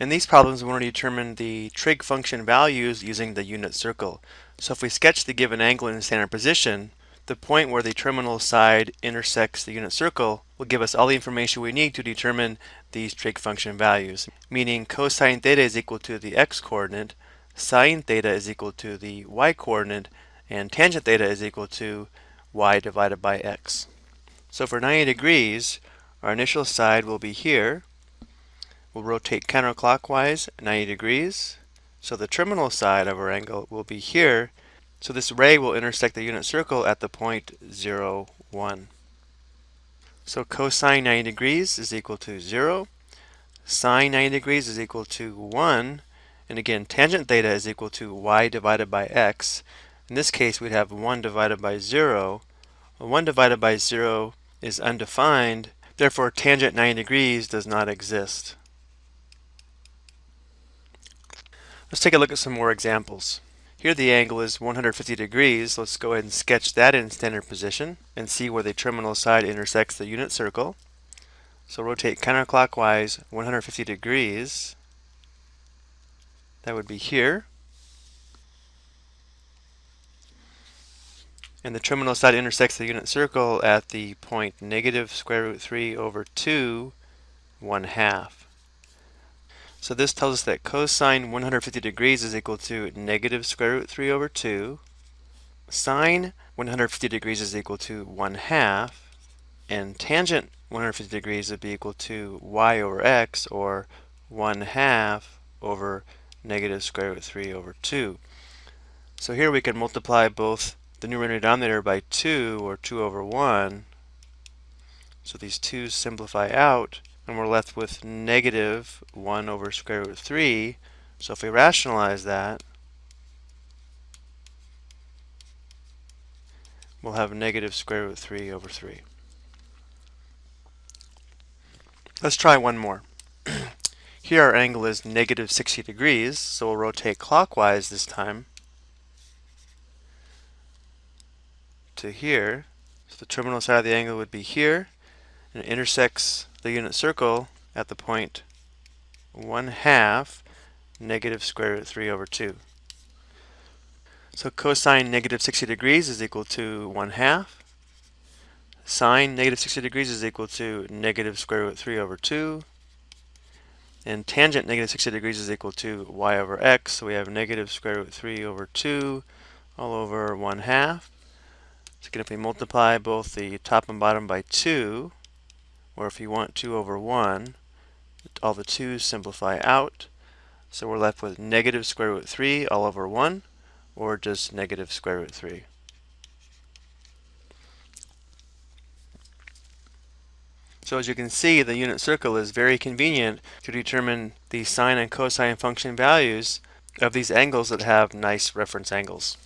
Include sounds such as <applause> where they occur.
In these problems, we want to determine the trig function values using the unit circle. So if we sketch the given angle in the standard position, the point where the terminal side intersects the unit circle will give us all the information we need to determine these trig function values, meaning cosine theta is equal to the x-coordinate, sine theta is equal to the y-coordinate, and tangent theta is equal to y divided by x. So for 90 degrees, our initial side will be here, We'll rotate counterclockwise 90 degrees. So the terminal side of our angle will be here. So this ray will intersect the unit circle at the point 0, 1. So cosine 90 degrees is equal to 0. Sine 90 degrees is equal to 1. And again, tangent theta is equal to y divided by x. In this case, we'd have 1 divided by 0. Well, 1 divided by 0 is undefined. Therefore, tangent 90 degrees does not exist. Let's take a look at some more examples. Here the angle is 150 degrees. Let's go ahead and sketch that in standard position and see where the terminal side intersects the unit circle. So rotate counterclockwise 150 degrees. That would be here. And the terminal side intersects the unit circle at the point negative square root 3 over 2, 1 half. So this tells us that cosine 150 degrees is equal to negative square root 3 over 2. Sine 150 degrees is equal to 1 half. And tangent 150 degrees would be equal to y over x, or 1 half over negative square root 3 over 2. So here we can multiply both the numerator and denominator by 2, or 2 over 1. So these 2's simplify out, and we're left with negative 1 over square root of 3. So if we rationalize that, we'll have negative square root 3 over 3. Let's try one more. <clears throat> Here our angle is negative 60 degrees, so we'll rotate clockwise this time to here. So the terminal side of the angle would be here, and it intersects the unit circle at the point 1 half negative square root 3 over 2. So cosine negative 60 degrees is equal to 1 half. Sine negative 60 degrees is equal to negative square root 3 over 2. And tangent negative 60 degrees is equal to y over x. So we have negative square root 3 over 2 all over 1 half. So again, if we multiply both the top and bottom by 2, or if you want 2 over 1, all the 2's simplify out. So we're left with negative square root 3 all over 1, or just negative square root 3. So as you can see, the unit circle is very convenient to determine the sine and cosine function values of these angles that have nice reference angles.